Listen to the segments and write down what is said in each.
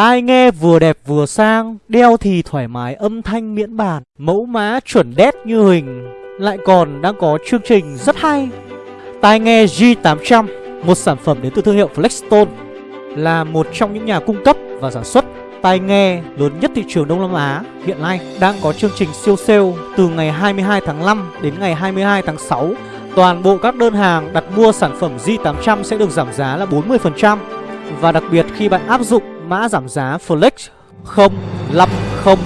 Tai nghe vừa đẹp vừa sang, Đeo thì thoải mái âm thanh miễn bàn, Mẫu mã chuẩn đét như hình. Lại còn đang có chương trình rất hay. Tai nghe G800 Một sản phẩm đến từ thương hiệu Flexstone, Là một trong những nhà cung cấp và sản xuất tai nghe lớn nhất thị trường Đông Nam Á. Hiện nay đang có chương trình siêu sale từ ngày 22 tháng 5 đến ngày 22 tháng 6. Toàn bộ các đơn hàng đặt mua sản phẩm G800 sẽ được giảm giá là 40% và đặc biệt khi bạn áp dụng mã giảm giá Flex 050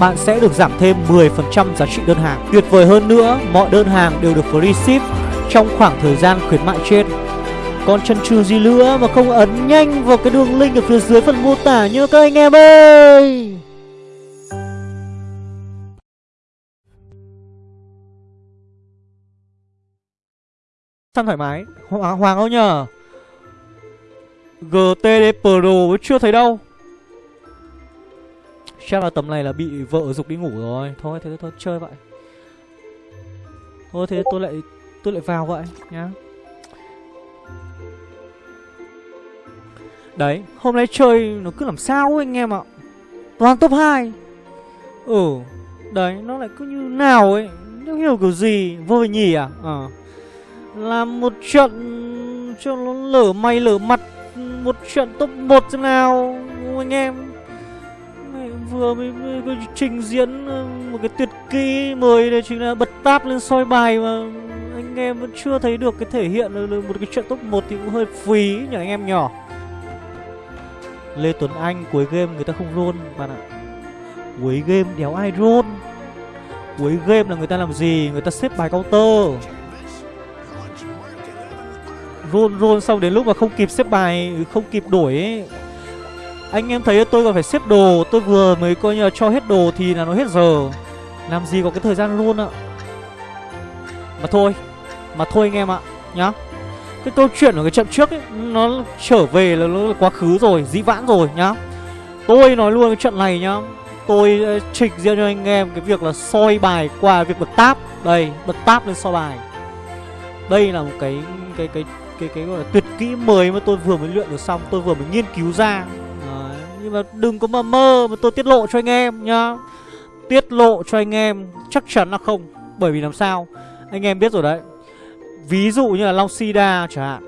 bạn sẽ được giảm thêm 10% giá trị đơn hàng. Tuyệt vời hơn nữa, mọi đơn hàng đều được free ship trong khoảng thời gian khuyến mại trên. Còn chân trừ gì nữa mà không ấn nhanh vào cái đường link ở phía dưới phần mô tả nhớ các anh em ơi Săn thoải mái Hoàng, Hoàng không nhờ GTD Pro chưa thấy đâu. Chắc là tầm này là bị vợ dục đi ngủ rồi. Thôi thế thôi chơi vậy. Thôi thế tôi lại tôi lại vào vậy nhá. Đấy, hôm nay chơi nó cứ làm sao ấy anh em ạ. Toàn top 2 Ừ, đấy, nó lại cứ như nào ấy. Nó hiểu kiểu gì, vô nhỉ à? Ờ. Làm một trận cho nó lở mày lở mặt. Một trận top 1 thế nào Anh em. Vừa mới, mới, mới trình diễn ờ, một cái tuyệt kỹ mời đây chính là bật táp lên soi bài mà anh em vẫn chưa thấy được cái thể hiện được một cái trận top 1 thì cũng hơi phí nhỉ anh em nhỏ. Lê Tuấn Anh cuối game người ta không roll bạn ạ. Cuối game đéo ai roll Cuối game là người ta làm gì? Người ta xếp bài counter. Roll roll xong đến lúc mà không kịp xếp bài Không kịp đổi ấy. Anh em thấy tôi còn phải xếp đồ Tôi vừa mới coi như là cho hết đồ thì là nó hết giờ. Làm gì có cái thời gian luôn ạ? Mà thôi Mà thôi anh em ạ Nhá. Cái câu chuyện ở cái trận trước ấy Nó trở về là nó là quá khứ rồi Dĩ vãng rồi nhá. Tôi nói luôn cái trận này nhá Tôi trình trịch riêng cho anh em cái việc là soi bài qua việc bật táp Đây, bật táp lên soi bài. Đây là một cái cái cái cái cái gọi là tuyệt kỹ mới mà tôi vừa mới luyện được xong Tôi vừa mới nghiên cứu ra. Đấy, Nhưng mà đừng có mà mơ mà tôi tiết lộ cho anh em nhá. Tiết lộ cho anh em chắc chắn là không Bởi vì làm sao? Anh em biết rồi đấy. Ví dụ như là Long Sida chẳng hạn.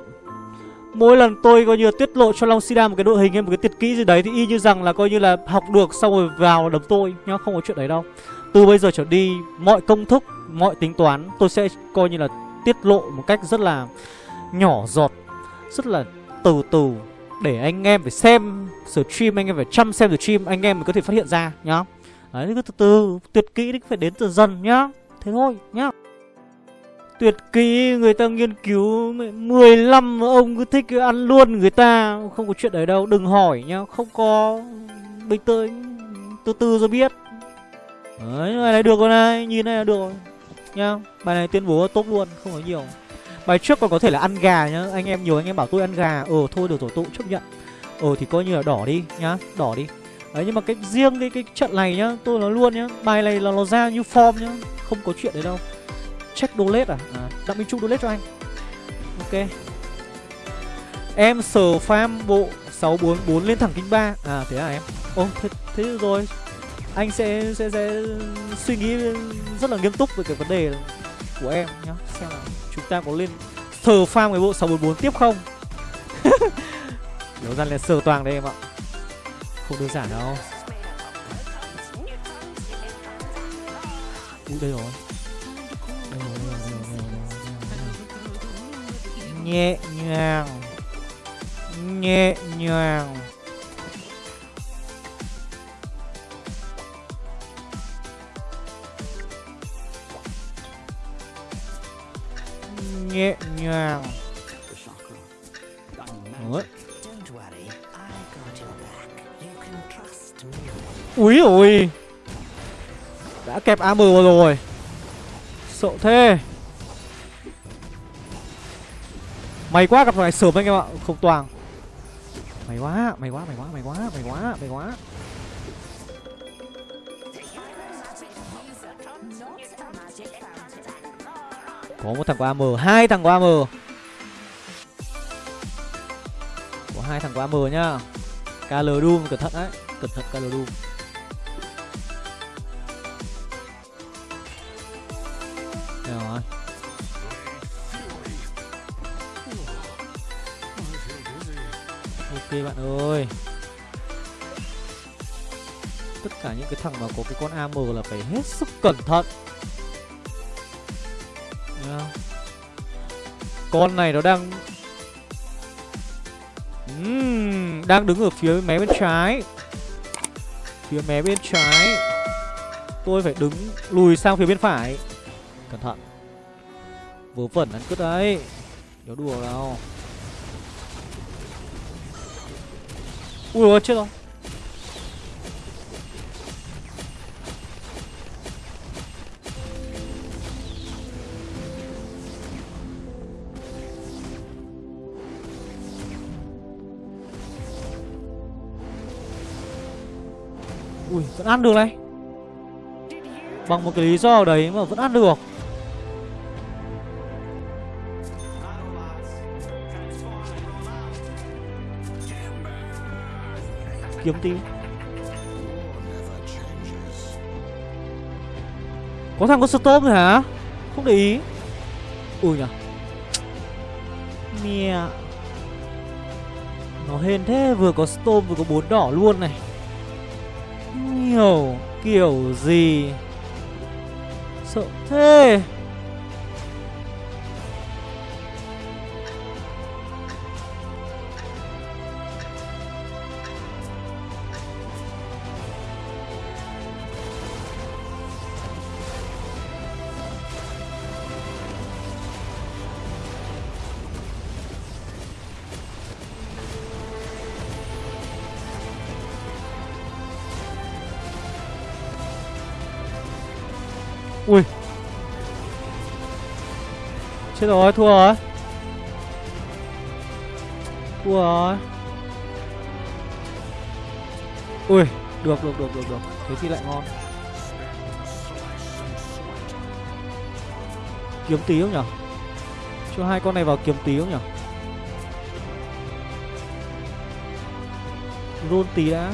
Mỗi lần tôi coi như tiết lộ cho Long Sida một cái đội hình hay một cái tuyệt kỹ gì đấy Thì y như rằng là coi như là học được xong rồi vào đấm tôi nhá Không có chuyện đấy đâu. Từ bây giờ trở đi mọi công thức, mọi tính toán Tôi sẽ coi như là tiết lộ một cách rất là nhỏ giọt. Rất là từ từ Để anh em phải xem stream, anh em phải chăm xem stream Anh em mới có thể phát hiện ra nhá. Đấy, cứ từ từ, tuyệt kỹ thì phải đến từ dần nhá. Thế thôi nhá. Tuyệt kỹ người ta nghiên cứu 15 ông cứ thích ăn luôn người ta Không có chuyện đấy đâu Đừng hỏi nhá. Không có Bình tĩnh Từ từ rồi biết. Đấy này, này được rồi này Nhìn này là được rồi Nhá. Bài này tuyên bố tốt luôn Không có nhiều. Bài trước còn có thể là ăn gà nhá. Anh em nhiều anh em bảo tôi ăn gà. Ờ thôi được rồi tôi cũng chấp nhận. Ờ thì coi như là đỏ đi nhá Đỏ đi. Đấy nhưng mà cái riêng cái, cái trận này nhá Tôi nói luôn nhá Bài này là nó ra như form nhá Không có chuyện đấy đâu. Check donate à? à Đặng Minh Trung donate cho anh. Ok. Em sờ farm bộ 644 lên thẳng kinh 3 À thế à em? Ô thế, thế rồi. Anh sẽ, sẽ sẽ suy nghĩ rất là nghiêm túc về cái vấn đề của em nhá. Xem là chúng ta có lên sờ farm cái bộ 644 tiếp không? Đấu ra là sờ toàn đây em ạ. Không đơn giản đâu. Ui, đây rồi. Nhẹ nhàng. Nhẹ nhàng. Nhẹ nhàng. Ủa? Úi ôi. Đã kẹp AM vào rồi. Sợ thế. Mày quá gặp này sớm anh em ạ. Không toàn. Mày quá, mày quá, mày quá, mày quá, mày quá, mày quá. Có một thằng của AM, hai thằng của AM Có hai thằng của AM nhá. KL Doom cẩn thận đấy. Cẩn thận KL Doom. Đây rồi Ok bạn ơi. Tất cả những cái thằng mà có cái con AM là phải hết sức cẩn thận. Con này nó đang uhm, Đang đứng ở phía mé bên trái. Phía mé bên trái. Tôi phải đứng lùi sang phía bên phải. Cẩn thận. Vớ vẩn ăn cứt đấy. Nhớ đùa đâu Ui ôi chết rồi. Ui, vẫn ăn được này. Bằng một cái lý do đấy mà vẫn ăn được. Kiếm tí. Có thằng có stop rồi hả? Không để ý. Ui nhở Mẹ. Nó hên thế, vừa có stop vừa có bốn đỏ luôn này. Nhiều kiểu gì? Sợ thế. Chết rồi, thua rồi. Thua rồi. Ui, Được được được được được. Thế thì lại ngon. Kiếm tí không nhở? Cho hai con này vào kiếm tí không nhở? Roll tí đã.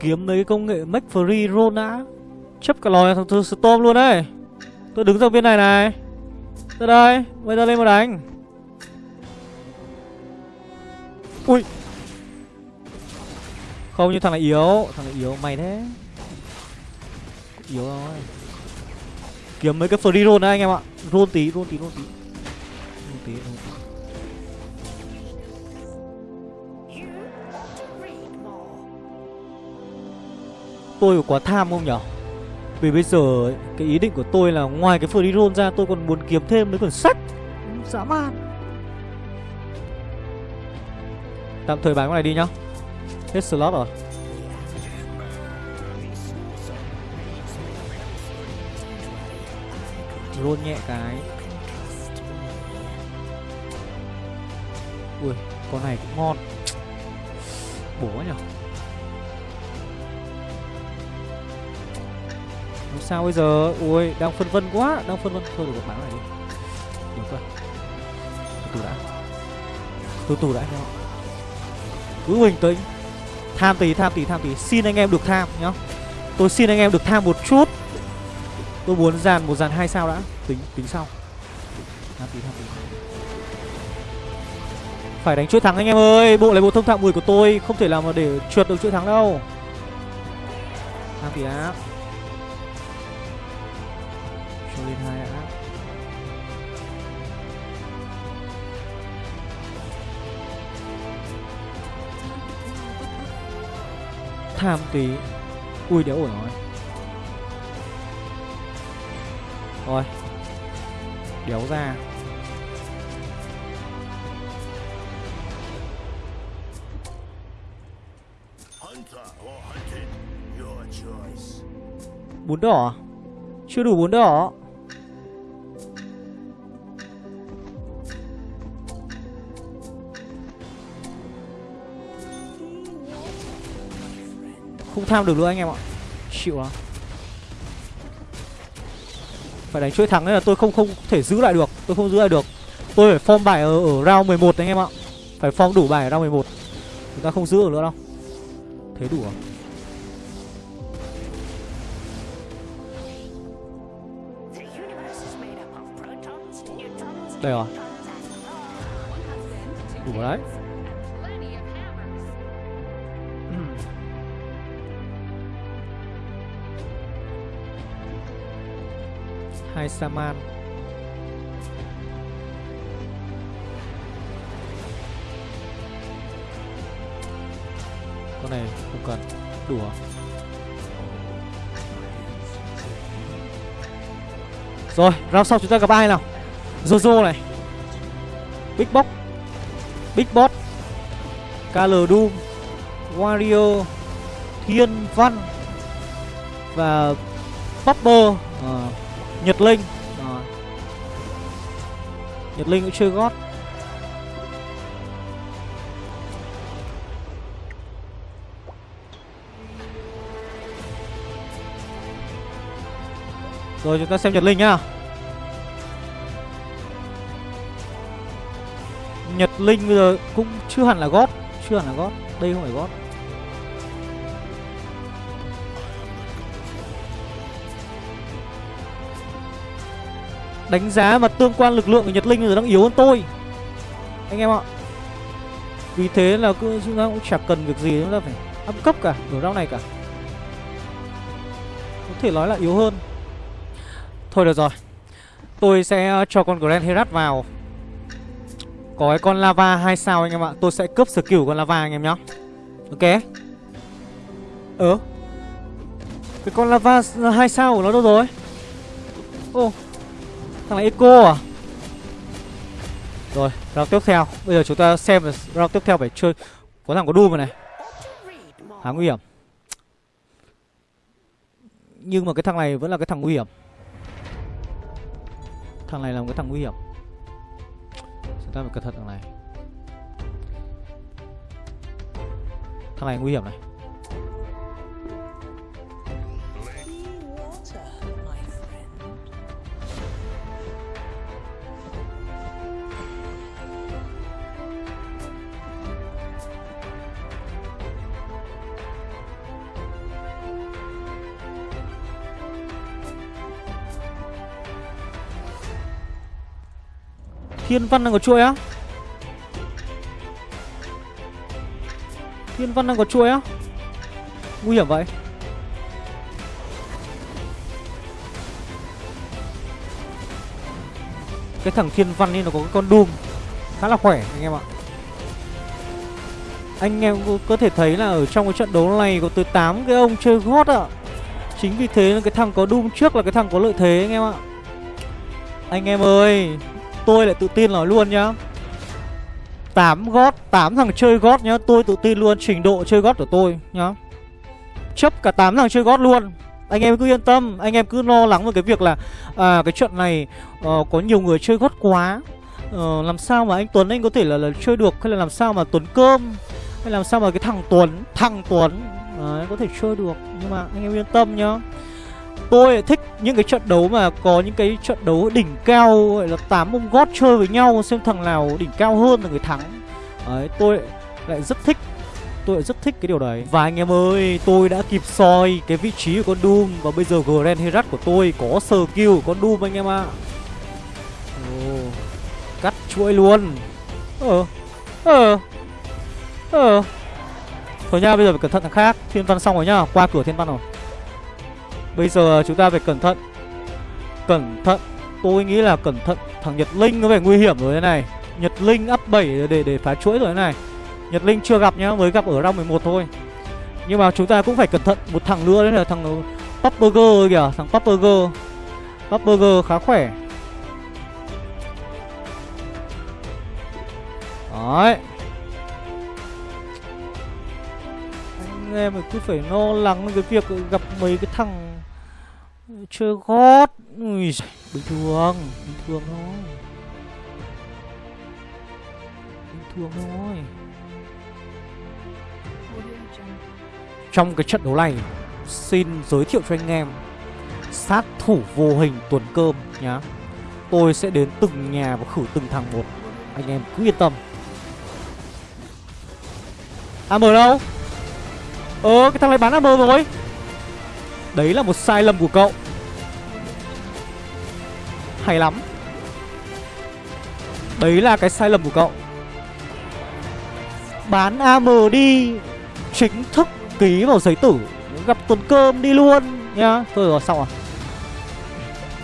Kiếm mấy cái công nghệ make free roll đã Chấp cả lòi thằng Storm luôn đấy. Tôi đứng ra bên này này. Ra đây Bây giờ lên mà đánh. Ui. Không như thằng này yếu. Thằng này yếu mày thế. Yếu rồi Kiếm mấy cái free roll đấy anh em ạ. Roll tí roll tí roll tí. Roll tí roll tí. Tôi có quá tham không nhở? Vì bây giờ ấy, cái ý định của tôi là ngoài cái free roll ra tôi còn muốn kiếm thêm mấy quyển sách. Dã man. Tạm thời bán cái này đi nhá. Hết slot rồi. Roll nhẹ cái. Ui con này cũng ngon. Bổ quá nhở sao bây giờ? Ui, đang phân vân quá, đang phân vân. Thôi được bán này đi. Được rồi. Từ từ đã. Từ từ đã nhá. Cứ bình tĩnh. Tham tí, tham tí, tham tí. Xin anh em được tham nhá. Tôi xin anh em được tham một chút. Tôi muốn dàn một dàn hai sao đã. Tính tính sau. Tham tí, tham tí. Phải đánh chuỗi thắng anh em ơi. Bộ lấy bộ thông thạo 10 của tôi không thể làm mà để trượt được chuỗi thắng đâu. Tham tí đã cho lên hai đã tham tí. Ui, đéo ổn rồi. Rồi đéo ra. Hunter bốn đỏ à? chưa đủ bốn đỏ. Không tham được nữa anh em ạ. Chịu lắm phải đánh chuỗi thắng nên là tôi không không thể giữ lại được. Tôi không giữ lại được. Tôi phải form bài ở, ở round 11 anh em ạ. Phải form đủ bài ở round 11 Chúng ta không giữ được nữa đâu. Thế đủ à? Đây rồi. Đủ đấy Mai Saman. Con này không cần. Đủ à? Rồi, round sau chúng ta gặp ai nào? Jojo này. Big Box Big Boss. KL Doom. Wario. Thiên Văn. Và Popper. Ờ, Nhật Linh. Ờ. Nhật Linh cũng chơi gót. Rồi chúng ta xem Nhật Linh nhá. Nhật Linh bây giờ cũng chưa hẳn là gót Chưa hẳn là gót. Đây không phải gót Đánh giá mà tương quan lực lượng của Nhật Linh giờ đang yếu hơn tôi. Anh em ạ. Vì thế là cứ chúng ta cũng chẳng cần việc gì, chúng ta phải up cấp cả đổi rau này cả. Có thể nói là yếu hơn. Thôi được rồi. Tôi sẽ ờ, cho con Grand Herat vào. Có cái con lava 2 sao anh em ạ. Tôi sẽ cướp skill con lava anh em nhá. Ok. Ờ. Cái con lava 2 sao của nó đâu rồi? Ô. Thằng này Echo à? Rồi, round tiếp theo. Bây giờ chúng ta xem là round tiếp theo phải chơi Có thằng có Doom rồi này. Khá nguy hiểm. Nhưng mà cái thằng này vẫn là cái thằng nguy hiểm. Thằng này là một cái thằng nguy hiểm. Chúng ta phải cẩn thận thằng này. Thằng này nguy hiểm này. Thiên văn đang có chuỗi á? Thiên văn đang có chuỗi á? Nguy hiểm vậy. Cái thằng thiên văn ấy nó có cái con Doom, Khá là khỏe anh em ạ. Anh em có- có thể thấy là ở trong cái trận đấu này có tới 8 cái ông chơi gót ạ. Chính vì thế là cái thằng có Doom trước là cái thằng có lợi thế anh em ạ. Anh em ơi Tôi lại tự tin nói luôn nhá. 8 gót 8 thằng chơi gót nhá Tôi tự tin luôn trình độ chơi gót của tôi nhá. Chấp cả 8 thằng chơi gót luôn. Anh em cứ yên tâm Anh em cứ lo lắng về cái việc là À cái trận này ờ, có nhiều người chơi gót quá. Ờ, Làm sao mà anh Tuấn anh có thể là, là chơi được Hay là làm sao mà Tuấn Cơm Hay làm sao mà cái thằng Tuấn Thằng Tuấn Đấy, có thể chơi được. Nhưng mà anh em yên tâm nhá. Tôi thích những cái trận đấu mà có những cái trận đấu đỉnh cao gọi là tám ông gót chơi với nhau xem thằng nào đỉnh cao hơn là người thắng. Đấy, tôi lại rất thích Tôi lại rất thích cái điều đấy. Và anh em ơi, tôi đã kịp soi cái vị trí của con Doom Và bây giờ Grand Herat của tôi có skill của con Doom anh em ạ. Ồ, Cắt chuỗi luôn. Ờ Ờ Ờ. Thôi nha, bây giờ phải cẩn thận thằng khác. Thiên văn xong rồi nhá, qua cửa thiên văn rồi. Bây giờ ờ, chúng ta phải cẩn thận. Cẩn thận. Tôi nghĩ là cẩn thận. Thằng Nhật Linh nó phải nguy hiểm rồi thế này. Nhật Linh up 7 để để phá chuỗi rồi thế này. Nhật Linh chưa gặp nhá, Mới gặp ở round 11 thôi. Nhưng mà chúng ta cũng phải cẩn thận Một thằng nữa đấy là thằng ờ, Popburger kìa, Thằng Popburger Popburger khá khỏe. Đấy. Anh em cứ phải lo lắng cái việc gặp mấy cái thằng chơi gót. Ui, giời, bình thường bình thường thôi. Bình thường thôi. Trong cái trận đấu này xin giới thiệu cho anh em sát thủ vô hình tuần cơm nhá. Tôi sẽ đến từng nhà và khử từng thằng một. Anh em cứ yên tâm. AM đâu? Ờ cái thằng này bán AM rồi. Đấy là một sai lầm của cậu. Hay lắm. Đấy là cái sai lầm của cậu. Bán AM đi, Chính thức ký vào giấy tử, Gặp tuần cơm đi luôn, nhá. Thôi rồi, xong rồi.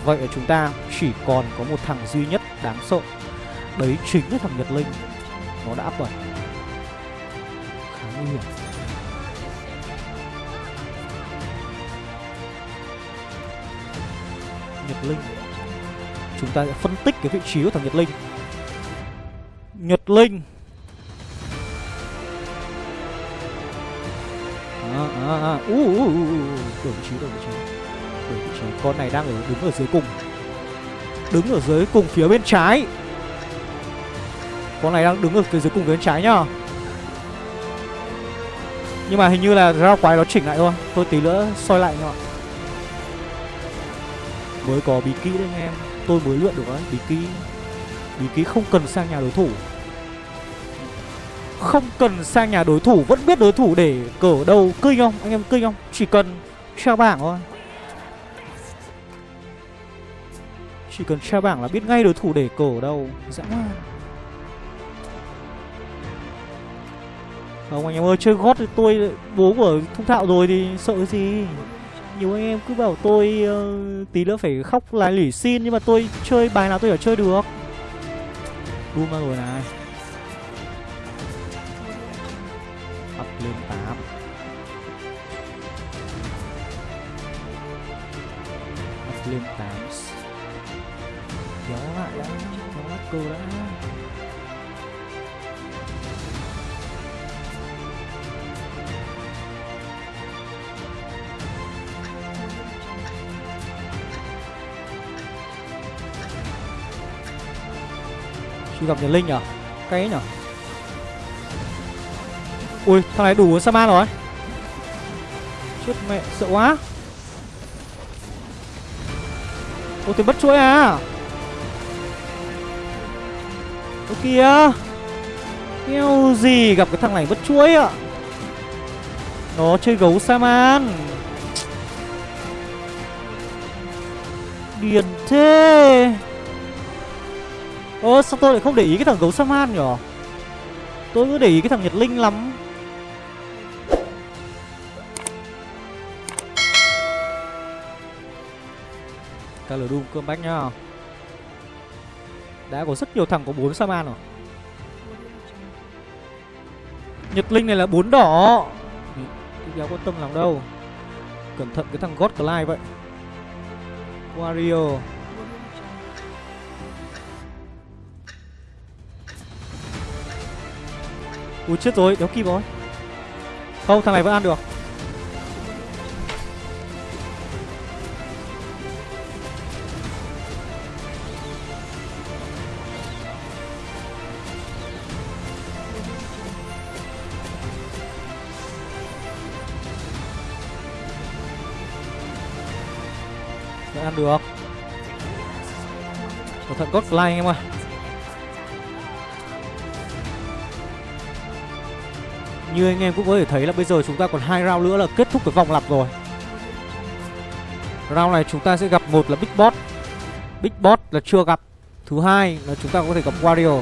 Vậy là chúng ta chỉ còn có một thằng duy nhất đáng sợ. Đấy chính là thằng Nhật Linh. Nó đã áp Khá nguy hiểm. Nhật Linh. Chúng ta sẽ phân tích cái vị trí của thằng Nhật Linh. Nhật Linh. À, à, à. Uh, uh, uh, uh. Đổi vị trí, đổi vị trí. Đổi vị trí. Con này đang ở đứng ở dưới cùng. Đứng ở dưới cùng phía bên trái. Con này đang đứng ở phía dưới cùng phía bên trái nhá. Nhưng mà hình như là ra quái nó chỉnh lại thôi. Tôi tí nữa soi lại nhá, Mới có bí kỹ đấy anh em. Tôi mới luyện được đấy Bí kỹ Bí kỹ không cần sang nhà đối thủ Không cần sang nhà đối thủ, Vẫn biết đối thủ để cờ đâu Kinh không? Anh em kinh không? Chỉ cần treo bảng thôi Chỉ cần treo bảng là biết ngay đối thủ để cờ đâu, Dã man Không, anh em ơi, chơi gót thì tôi, bố của thông thạo rồi thì sợ cái gì nhiều anh em cứ bảo tôi uh, tí nữa phải khóc lại lỉ xin Nhưng mà tôi chơi bài nào tôi ở chơi được. Doom ra rồi này. Up lên 8 Up lên 8 Kéo lại đã Kéo lại cơ đã Đi gặp Nhật Linh à? nhở Cái nhở? Ui, thằng này đủ Saman rồi. Chết mẹ, sợ quá. Ôi tôi bất chuỗi à? Ôi kìa. Kêu gì gặp cái thằng này bất chuỗi ạ? Nó chơi gấu Saman. Điền thế. Ơ, sao tôi lại không để ý cái thằng gấu Saman nhở? Tôi cứ để ý cái thằng Nhật Linh lắm. Cả lửa Doom cơm bách nhá. Đã có rất nhiều thằng có 4 Saman rồi. Nhật Linh này là 4 đỏ. Đéo quan tâm làm đâu. Cẩn thận cái thằng God Clive vậy. Wario. Ui chết rồi, đéo kịp rồi. Không, thằng này vẫn ăn được. Vẫn ăn được. Cẩn thận God Fly anh em ơi. Như anh em cũng có thể thấy là bây giờ chúng ta còn hai round nữa là kết thúc cái vòng lặp rồi. Round này chúng ta sẽ gặp một là Big Boss. Big Boss là chưa gặp. Thứ hai là chúng ta có thể gặp Wario.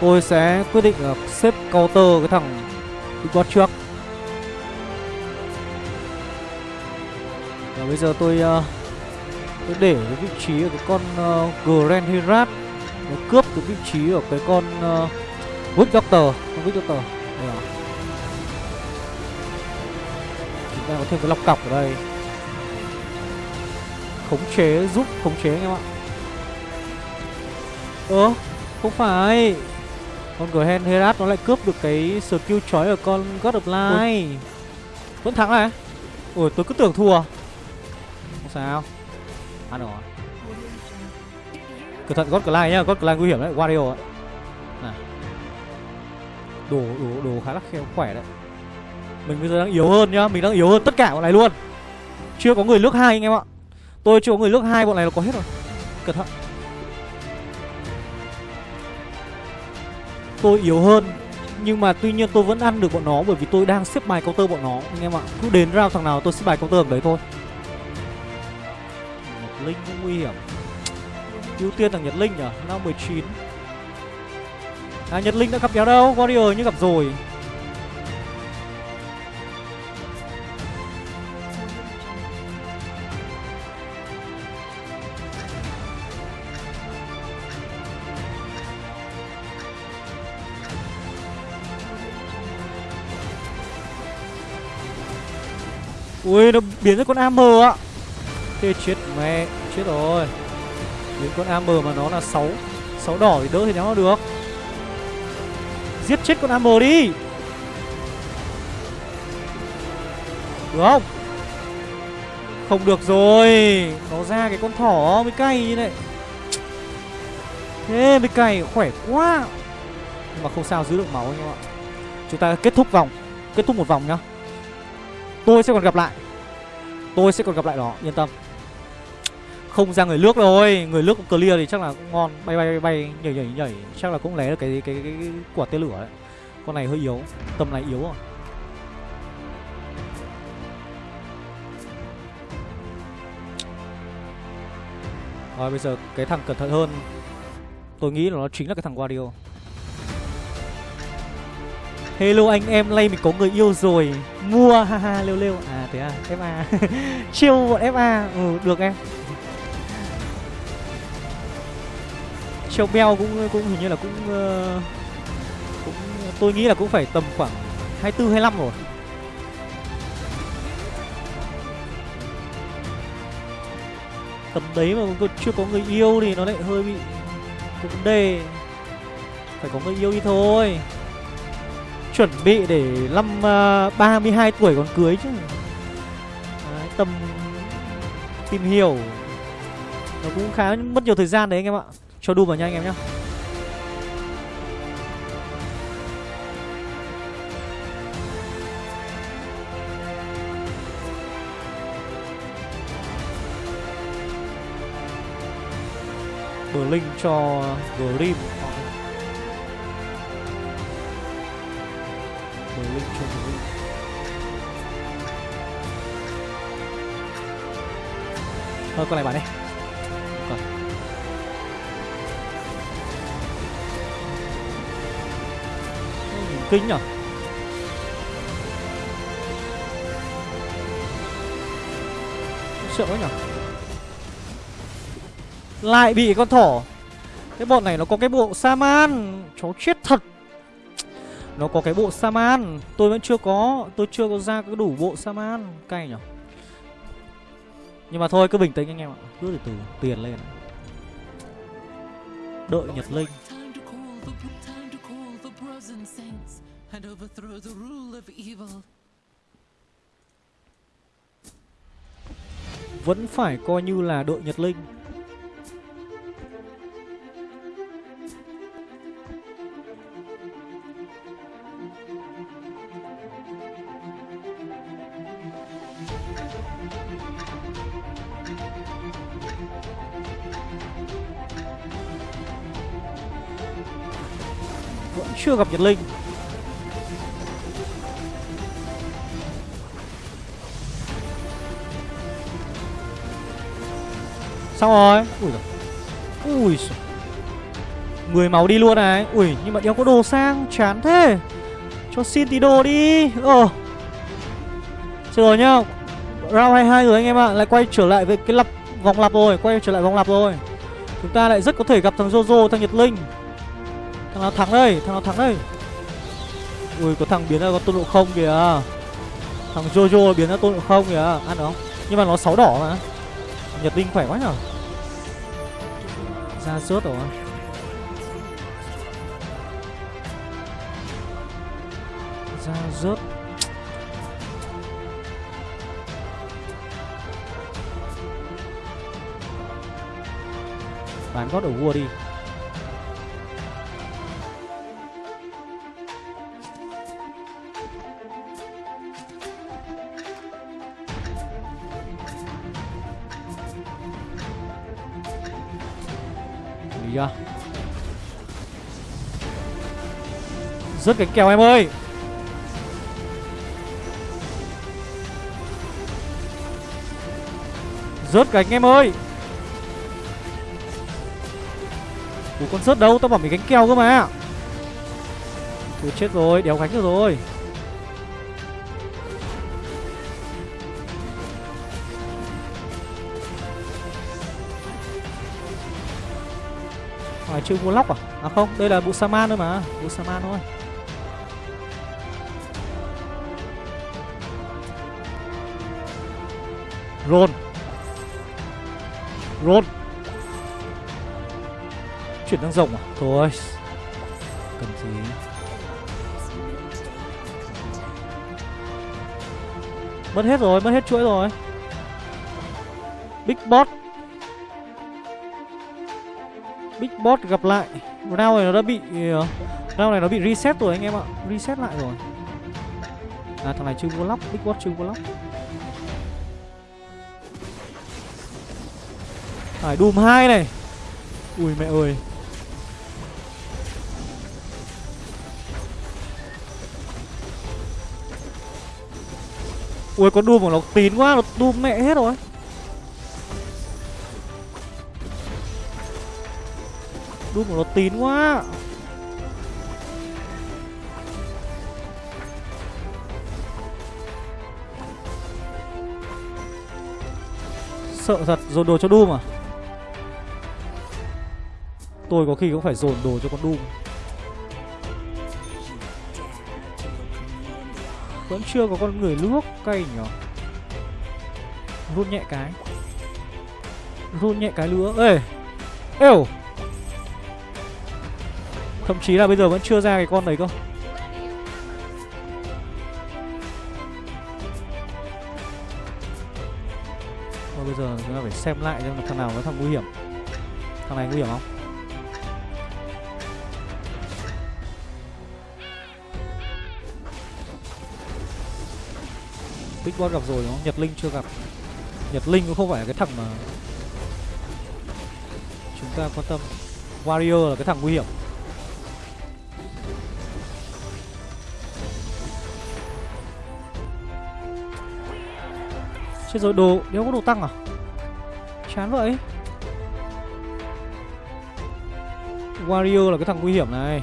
Tôi sẽ quyết định là xếp counter cái thằng Big Boss trước. Và bây giờ tôi uh, Tôi để cái vị trí ở cái con uh, Grand Herat. Nó cướp cái vị trí ở cái con uh, Witch Doctor. Con Doctor. Đây rồi ta có thêm cái lọc cọc ở đây. Khống chế giúp khống chế anh em ạ. Ơ ờ, không phải. Con Grand Herat nó lại cướp được cái skill chói ở con God of Light. Vẫn thắng này. Ôi tôi cứ tưởng thua. Không sao. Ăn rồi. Cẩn thận God Light nhá. God Light nguy hiểm đấy. Wario ạ. Này đồ đồ đồ khá là khéo khỏe đấy mình bây giờ đang yếu hơn nhá, Mình đang yếu hơn tất cả bọn này luôn. Chưa có người nước hai anh em ạ. Tôi chưa có người nước hai bọn này là có hết rồi. Cẩn thận. Tôi yếu hơn, Nhưng mà tuy nhiên tôi vẫn ăn được bọn nó Bởi vì tôi đang xếp bài counter bọn nó, Anh em ạ. Cứ đến round thằng nào tôi xếp bài counter đấy thôi. Nhật Linh cũng nguy hiểm. Ưu tiên thằng Nhật Linh nhở? Năm 19 À Nhật Linh đã gặp kéo đâu? Warrior như gặp rồi. Ui, nó biến ra con AM ạ Thế chết mẹ, Chết rồi. Biến con AM mà nó là 6 6 đỏ thì đỡ thì nó được. Giết chết con AM đi. Được không? Không được rồi. Nó ra cái con thỏ mới cay như này. Thế mới cay, khỏe quá. Nhưng mà không sao, giữ được máu anh em ạ. Chúng ta kết thúc vòng, Kết thúc một vòng nhá. Tôi sẽ còn gặp lại. Tôi sẽ còn gặp lại nó Yên tâm. Không ra người nước rồi Người nước cũng clear thì chắc là cũng ngon. Bay bay bay, bay nhảy nhảy nhảy. Chắc là cũng lấy được cái cái, cái, cái quả tên lửa đấy. Con này hơi yếu Tâm này yếu rồi Rồi bây giờ cái thằng cẩn thận hơn. Tôi nghĩ là nó chính là cái thằng Wario Hello anh em, nay mình có người yêu rồi. Mua, haha, lêu lêu. À thế à, FA Chiêu bọn FA, ừ, được em. Chiêu beo cũng cũng hình như là cũng uh, cũng tôi nghĩ là cũng phải tầm khoảng 24 25 rồi. Tầm đấy mà còn chưa có người yêu thì nó lại hơi bị cũng đề. Phải có người yêu đi thôi chuẩn bị để năm ờ, uh, 32 tuổi còn cưới chứ. Đấy, tầm tìm hiểu. Nó cũng khá mất nhiều thời gian đấy anh em ạ. Cho đu vào nha anh em nhá. Bờ link cho Grim bờ link cho Grim thôi, con này bạn đi còn kinh nhở? Sợ quá nhở? Lại bị con thỏ. Cái bọn này nó có cái bộ Saman. Chó chết thật. Nó có cái bộ Saman. Tôi vẫn chưa có, Tôi chưa có ra cái đủ bộ Saman. Cay nhở Nhưng mà thôi, cứ bình tĩnh anh em ạ. Cứ từ từ, tiền lên. Đợi Nhật Linh. Vẫn phải coi như là đội Nhật Linh. Chưa gặp Nhật Linh. Xong rồi. Ui giời. Ui giời. 10 máu đi luôn này. Ui, nhưng mà đéo có đồ sang, Chán thế. Cho xin tí đồ đi. Ờ Chưa rồi nhá. Round 22 rồi anh em ạ. Lại quay trở lại với cái lập Vòng lặp rồi. Quay trở lại vòng lặp rồi. Chúng ta lại rất có thể gặp thằng Jojo, Thằng Nhật Linh. Thằng nào thắng đây, Thằng nào thắng đây? Ui, có thằng biến ra con tôn độ không kìa. Thằng Jojo biến ra tôn độ không kìa. Ăn được không? Nhưng mà nó sáu đỏ mà. Nhật Linh khỏe quá nhở? Ra suốt rồi. Ra rớt Bán gót ở vua đi. Rớt cánh kèo em ơi. Rớt cánh em ơi. Ủa con rớt đâu Tao bảo mày cánh kèo cơ mà. Ủa chết rồi Đéo cánh được rồi. Hỏi chưa mua lóc à? À không, đây là Busaman thôi mà Busaman thôi. Roll. Roll. Chuyển sang rồng à? Thôi. Cần gì? Mất hết rồi, mất hết chuỗi rồi. Big Boss. Big Boss gặp lại. Round này nó đã bị uh, Round này nó bị reset rồi anh em ạ. Reset lại rồi. À thằng này chưa vô lóc. Big Boss chưa vô lóc. Phải Doom 2 này. Ui mẹ ơi. Ui, con Doom của nó tín quá, Nó Doom mẹ hết rồi. Doom của nó tín quá. Sợ thật dồn đồ cho Doom à? Tôi có khi cũng phải dồn đồ cho con Doom. Vẫn chưa có con người nước cây nhở Run nhẹ cái. Run nhẹ cái nữa Ê! Êu! Thậm chí là bây giờ vẫn chưa ra cái con đấy cơ. Bây giờ chúng ta phải xem lại xem là thằng nào nó thằng nguy hiểm. Thằng này nguy hiểm không? Big Boss gặp rồi đúng không? Nhật Linh chưa gặp. Nhật Linh cũng không phải là cái thằng mà Chúng ta quan tâm. Warrior là cái thằng nguy hiểm. Chết rồi, đồ, Đéo có đồ tăng à? Chán vậy. Warrior là cái thằng nguy hiểm này.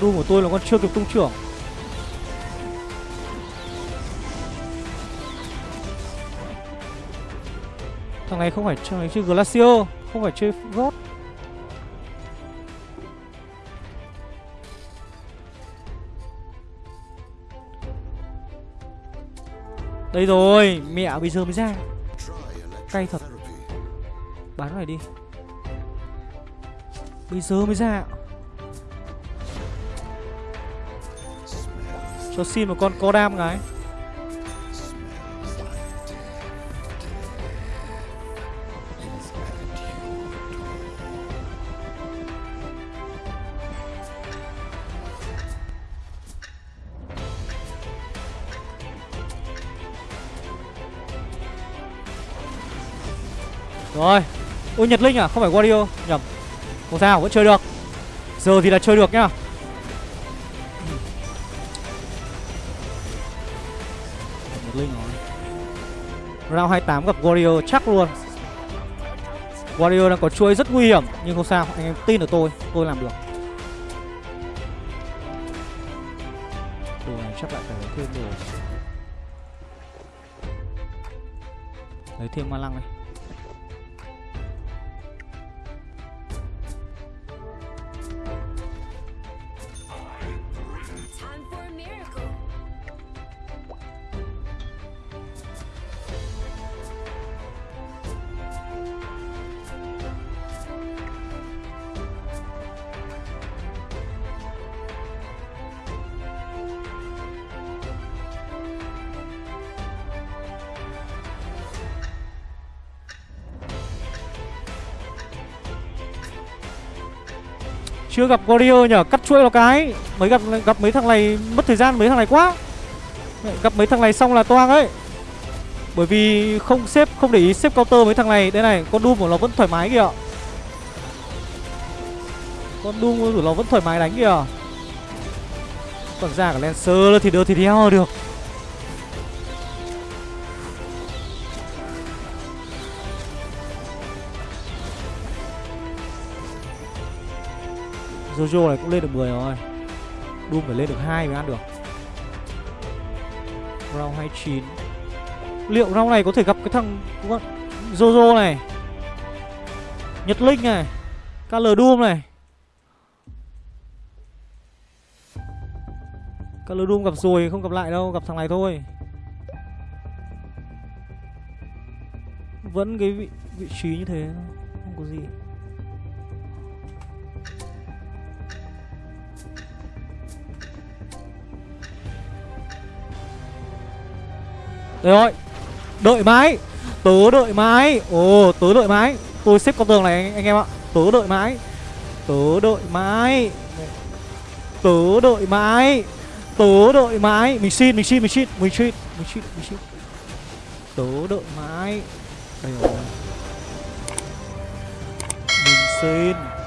Doom của tôi là con chưa kịp tung trưởng. Thằng này không phải, thằng này chơi glacio Không phải chơi God. Đây rồi, Mẹ bây giờ mới ra. Cay thật. Bán này đi. Bây giờ mới ra. Cho xin một con co đam cái Rồi, Ôi Nhật Linh à Không phải Wario, Nhầm. Không sao, vẫn chơi được. Giờ thì là chơi được nhá. Round 28 gặp Warrior chắc luôn. Warrior đang có chuỗi rất nguy hiểm, Nhưng không sao, Anh em tin ở tôi Tôi làm được. Đồ này chắc lại phải lấy thêm đồ Lấy thêm ma lăng này Chưa gặp Warrior nhở? Cắt chuỗi một cái. Mới gặp gặp mấy thằng này Mất thời gian, mấy thằng này quá. Gặp mấy thằng này xong là toang ấy. Bởi vì không xếp Không để ý xếp counter mấy thằng này. Đây này, Con Doom của nó vẫn thoải mái kìa. Con Doom của nó vẫn thoải mái đánh kìa. Còn ra cả Lancer thì đưa thì đeo được. Jojo này cũng lên được 10 rồi. Doom phải lên được 2 mới ăn được. Round 29 Liệu round này có thể gặp cái thằng Jojo này? Nhật Linh này KL Doom này. KL Doom gặp rồi không gặp lại đâu Gặp thằng này thôi. Vẫn cái vị, vị trí như thế Không có gì. Rồi. Đợi mãi. Tớ đợi mãi. Ồ tớ đợi mãi. Tôi xếp con tường này anh, anh em ạ. Tớ đợi mãi. Tớ đợi mãi. Tớ đợi mãi. Tớ đợi mãi. Mình xin mình xin mình xin. Mình xin mình xin mình xin. Tớ đợi mãi. Đây rồi. Mình xin.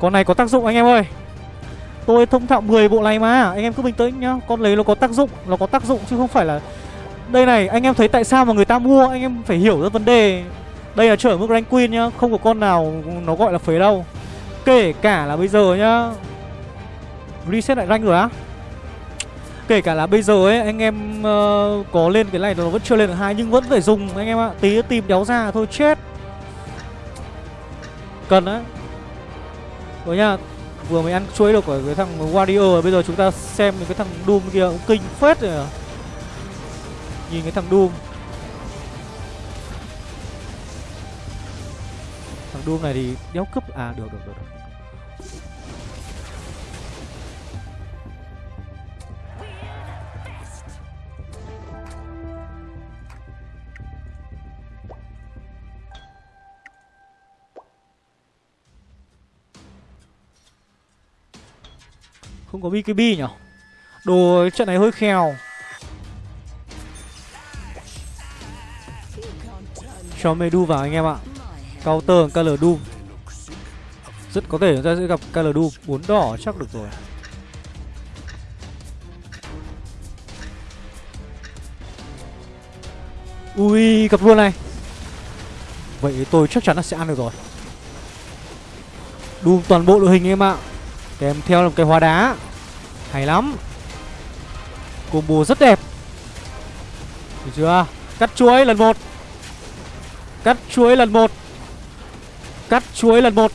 Con này có tác dụng anh em ơi Tôi thông thạo 10 bộ này mà Anh em cứ bình tĩnh nhá Con lấy nó có tác dụng Nó có tác dụng chứ không phải là Đây này anh em thấy tại sao mà người ta mua Anh em phải hiểu ra vấn đề Đây là trở mức rank queen nhá Không có con nào nó gọi là phế đâu Kể cả là bây giờ nhá Reset lại rank rồi á Kể cả là bây giờ ấy anh em uh, có lên cái này nó vẫn chưa lên được hai nhưng vẫn phải dùng anh em ạ. Tí tìm đéo ra thôi chết. Cần đấy. Rồi nhá Vừa mới ăn chuối được của cái thằng Warrior Bây giờ chúng ta xem cái thằng Doom kia cũng kinh phết rồi à. Nhìn cái thằng Doom Thằng Doom này thì đéo cướp À được được được, được. Không có BKB nhỉ? Đồ trận này hơi khèo. Cho Medu vào anh em ạ. Counter KL Doom. Rất có thể chúng ta sẽ gặp KL Doom. 4 đỏ chắc được rồi. Ui, gặp luôn này. Vậy tôi chắc chắn là sẽ ăn được rồi. Doom toàn bộ đội hình em ạ. Kèm theo là một cái hóa đá. Hay lắm. Combo rất đẹp. Được chưa? Cắt chuối lần một. Cắt chuối lần một. Cắt chuối lần một.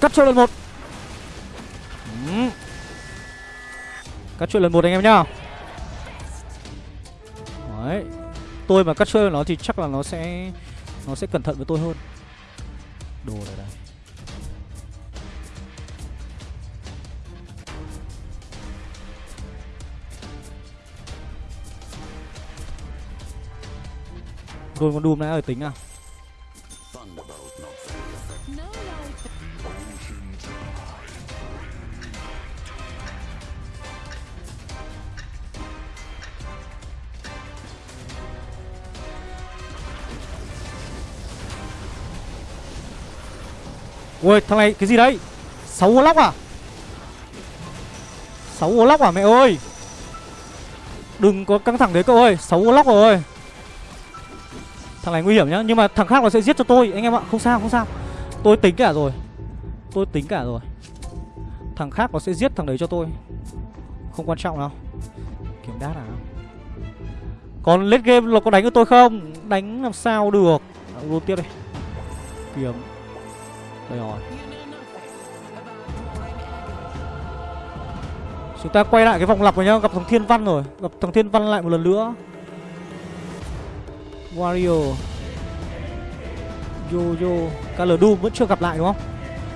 Cắt chuối lần một. Cắt chuối lần một anh em nhá. Đấy. Tôi mà cắt chuối nó thì chắc là nó sẽ Nó sẽ cẩn thận với tôi hơn. Đồ này đây Rồi con Doom đã ở tính à. Ui, thằng này, cái gì đấy? 6 ô lóc à? 6 ô lóc à mẹ ơi? Đừng có căng thẳng đấy cậu ơi 6 ô lóc rồi. Thằng này nguy hiểm nhá, Nhưng mà thằng khác nó sẽ giết cho tôi. Anh em ạ, không sao không sao. Tôi tính cả rồi. Tôi tính cả rồi. Thằng khác nó sẽ giết thằng đấy cho tôi. Không quan trọng đâu. Kiểm đát à? Còn late game nó có đánh với tôi không? Đánh làm sao được? Luôn tiếp đây Kiếm. Đây rồi. Chúng ta quay lại cái vòng lặp rồi nhá. Gặp thằng Thiên Văn rồi. Gặp thằng Thiên Văn lại một lần nữa. Wario Yo-Yo KL Doom vẫn chưa gặp lại đúng không?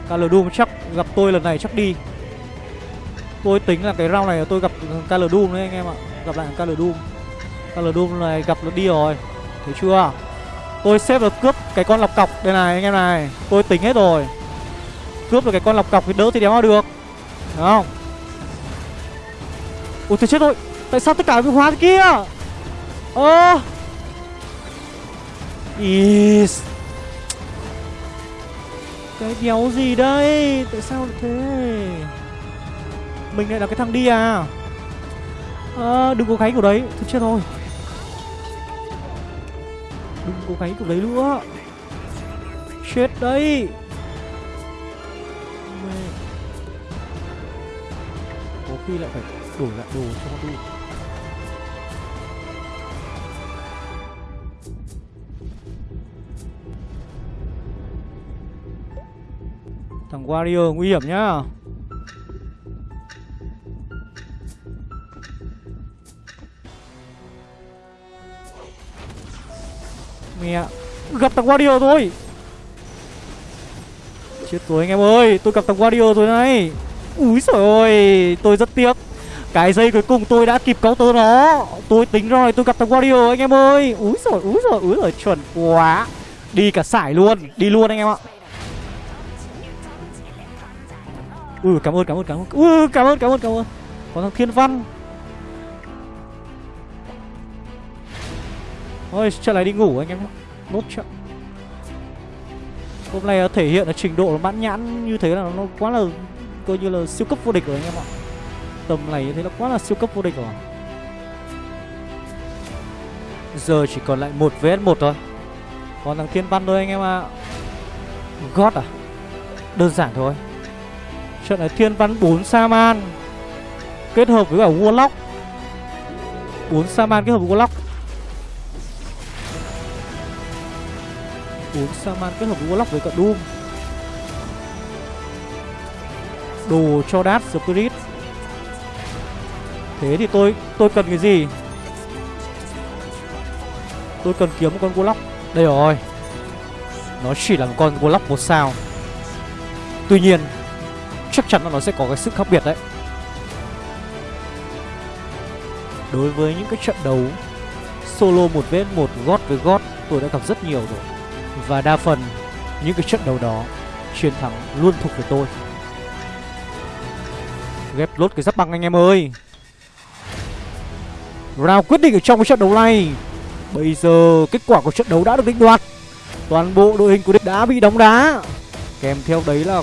KL Doom chắc gặp tôi lần này chắc đi. Tôi tính là cái round này tôi gặp KL Doom đấy anh em ạ. Gặp lại KL Doom. KL Doom này gặp nó đi rồi. Thấy chưa? Tôi xếp được cướp cái con lọc cọc Đây này anh em này. Tôi tính hết rồi. Cướp được cái con lọc cọc thì đỡ thì đéo được. Đúng không? Ủa thì chết rồi. Tại sao tất cả bị hóa thế kia? Ơ! Is Cái đéo gì đây? Tại sao lại thế? Mình lại là cái thằng đi à? À, Đừng có gáy của đấy. Thôi chết rồi. Đừng có gáy của đấy nữa. Chết đấy. Có khi lại phải đổi lại đồ cho con đi. Thằng Warrior nguy hiểm nhá. Mẹ, Gặp thằng Warrior rồi Chết rồi anh em ơi, Tôi gặp thằng Warrior rồi này. Úi trời ơi, Tôi rất tiếc. Cái giây cuối cùng tôi đã kịp counter nó. Tôi tính rồi, tôi gặp thằng Warrior anh em ơi. Úi rồi úi rồi úi rồi chuẩn quá. Đi cả sải luôn, Đi luôn anh em ạ. Ui cảm ơn cảm ơn cảm ơn. Ui cảm ơn cảm ơn cảm ơn. Có thằng Thiên Văn. Thôi trận này đi ngủ anh em Nốt trận Hôm nay thể hiện là trình độ mãn nhãn như thế là nó quá là, Coi như là siêu cấp vô địch rồi anh em ạ. Tầm này như thế là quá là siêu cấp vô địch rồi. Giờ chỉ còn lại một vs một thôi. Còn thằng Thiên Văn thôi anh em ạ. God à? Đơn giản thôi. Trận này Thiên Văn 4 Saman Kết hợp với cả Warlock. 4 Saman kết hợp với Warlock. 4 Saman kết hợp với Warlock với cả Doom. Đồ cho Dark Spirit. Thế thì tôi tôi cần cái gì? Tôi cần kiếm một con Warlock. Đây rồi. Nó chỉ là một con Warlock một sao. Tuy nhiên Chắc chắn là nó sẽ có cái sức khác biệt đấy. Đối với những cái trận đấu Solo 1 vết 1 gót với gót, Tôi đã gặp rất nhiều rồi. Và đa phần những cái trận đấu đó Chiến thắng luôn thuộc về tôi. Ghép lốt cái giáp băng anh em ơi. Round quyết định ở trong cái trận đấu này. Bây giờ kết quả của trận đấu đã được định đoạt. Toàn bộ đội hình của địch đã bị đóng đá. Kèm theo đấy là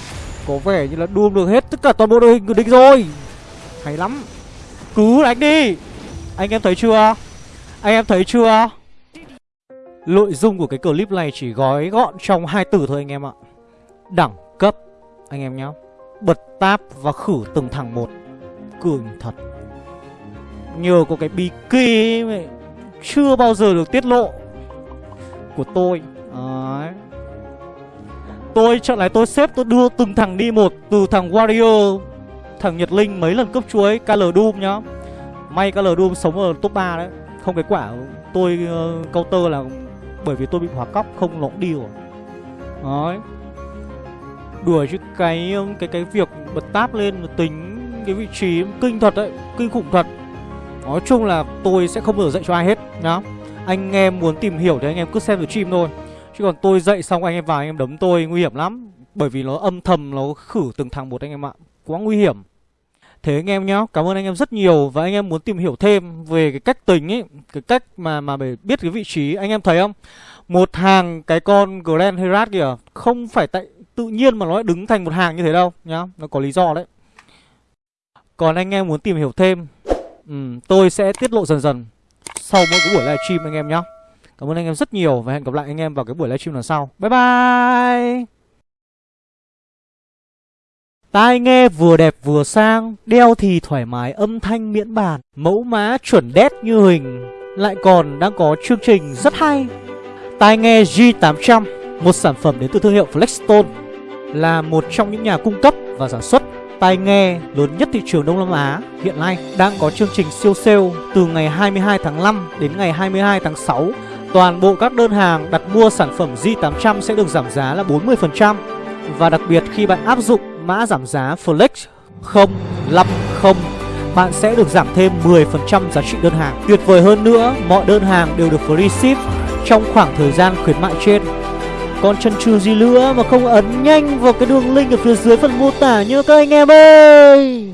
có vẻ như là đuông được hết tất cả toàn bộ đội hình của địch rồi. Hay lắm. Cứ đánh đi. Anh em thấy chưa? Anh em thấy chưa? Nội dung của cái clip này chỉ gói gọn trong hai từ thôi anh em ạ. Đẳng cấp, Anh em nhá. Bật táp và khử từng thằng một. Cường thật. Nhờ có cái bí kỳ Chưa bao giờ được tiết lộ. Của tôi. Đấy. Tôi trận này tôi xếp tôi đưa từng thằng đi một Từ thằng Warrior Thằng Nhật Linh mấy lần cướp chuối KL Doom nhá. May KL Doom sống ở top 3 đấy Không cái quả tôi uh, counter là Bởi vì tôi bị hỏa cóc không nó cũng đi rồi. Đấy. Đùa chứ cái cái cái việc bật táp lên tính cái vị trí kinh thật đấy Kinh khủng thật. Nói chung là tôi sẽ không bao giờ dạy cho ai hết nhá. Anh em muốn tìm hiểu thì anh em cứ xem được stream thôi. Chứ còn tôi dậy xong anh em vào anh em đấm tôi nguy hiểm lắm. Bởi vì nó âm thầm nó khử từng thằng một anh em ạ. Quá nguy hiểm. Thế anh em nhá, cảm ơn anh em rất nhiều Và anh em muốn tìm hiểu thêm về cái cách tính ấy Cái cách mà mà để biết cái vị trí. Anh em thấy không? Một hàng cái con Grand Herat kìa Không phải tại tự nhiên mà nó lại đứng thành một hàng như thế đâu nhá. Nó có lý do đấy. Còn anh em muốn tìm hiểu thêm ừ, Tôi sẽ tiết lộ dần dần Sau mỗi cái buổi livestream anh em nhá. Cảm ơn anh em rất nhiều và hẹn gặp lại anh em vào cái buổi livestream lần sau. Bye bye! Tai nghe vừa đẹp vừa sang, đeo thì thoải mái âm thanh miễn bàn, mẫu mã chuẩn đét như hình, lại còn đang có chương trình rất hay. Tai nghe G800, một sản phẩm đến từ thương hiệu Flexstone, là một trong những nhà cung cấp và sản xuất tai nghe lớn nhất thị trường Đông Nam Á hiện nay đang có chương trình siêu sale từ ngày 22 tháng 5 đến ngày 22 tháng 6 Toàn bộ các đơn hàng đặt mua sản phẩm Z800 sẽ được giảm giá là 40% Và đặc biệt khi bạn áp dụng mã giảm giá Flex 050 Bạn sẽ được giảm thêm 10% giá trị đơn hàng. Tuyệt vời hơn nữa, mọi đơn hàng đều được free ship trong khoảng thời gian khuyến mại trên. Còn chần chừ gì nữa mà không ấn nhanh vào cái đường link ở phía dưới phần mô tả nhớ các anh em ơi!